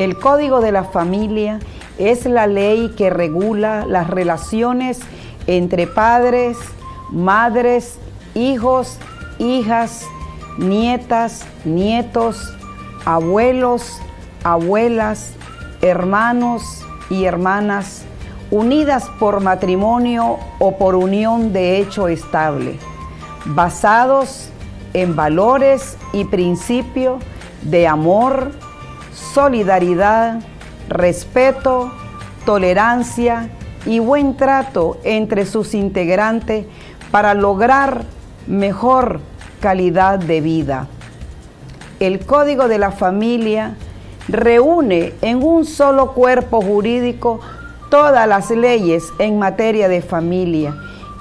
El Código de la Familia es la ley que regula las relaciones entre padres, madres, hijos, hijas, nietas, nietos, abuelos, abuelas, hermanos y hermanas, unidas por matrimonio o por unión de hecho estable, basados en valores y principios de amor, solidaridad, respeto, tolerancia y buen trato entre sus integrantes para lograr mejor calidad de vida. El Código de la Familia reúne en un solo cuerpo jurídico todas las leyes en materia de familia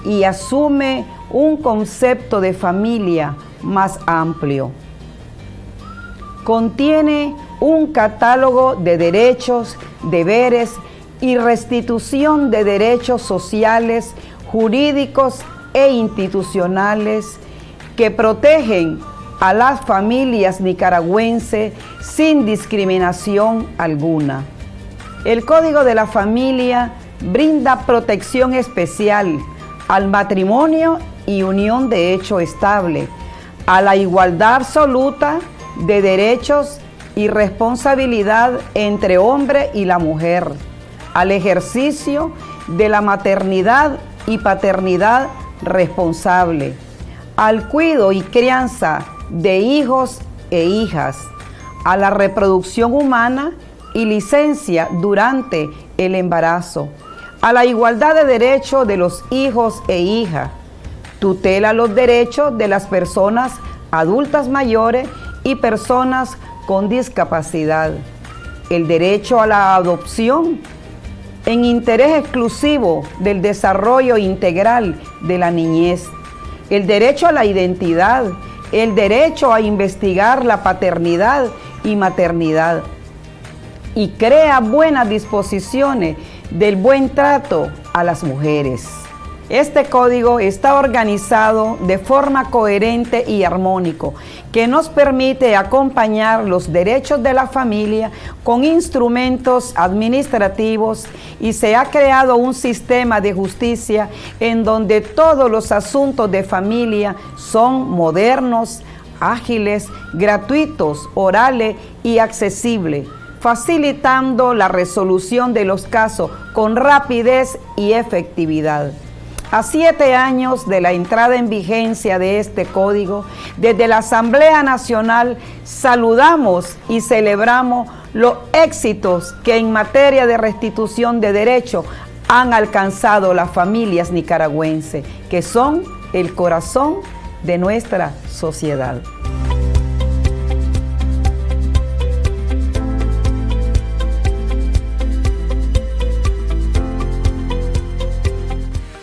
y asume un concepto de familia más amplio. Contiene un catálogo de derechos, deberes y restitución de derechos sociales, jurídicos e institucionales que protegen a las familias nicaragüenses sin discriminación alguna. El Código de la Familia brinda protección especial al matrimonio y unión de hecho estable, a la igualdad absoluta de derechos y responsabilidad entre hombre y la mujer, al ejercicio de la maternidad y paternidad responsable, al cuido y crianza de hijos e hijas, a la reproducción humana y licencia durante el embarazo, a la igualdad de derechos de los hijos e hijas, tutela los derechos de las personas adultas mayores y personas con discapacidad, el derecho a la adopción en interés exclusivo del desarrollo integral de la niñez, el derecho a la identidad, el derecho a investigar la paternidad y maternidad, y crea buenas disposiciones del buen trato a las mujeres. Este código está organizado de forma coherente y armónico, que nos permite acompañar los derechos de la familia con instrumentos administrativos y se ha creado un sistema de justicia en donde todos los asuntos de familia son modernos, ágiles, gratuitos, orales y accesibles facilitando la resolución de los casos con rapidez y efectividad. A siete años de la entrada en vigencia de este código, desde la Asamblea Nacional saludamos y celebramos los éxitos que en materia de restitución de derechos han alcanzado las familias nicaragüenses, que son el corazón de nuestra sociedad.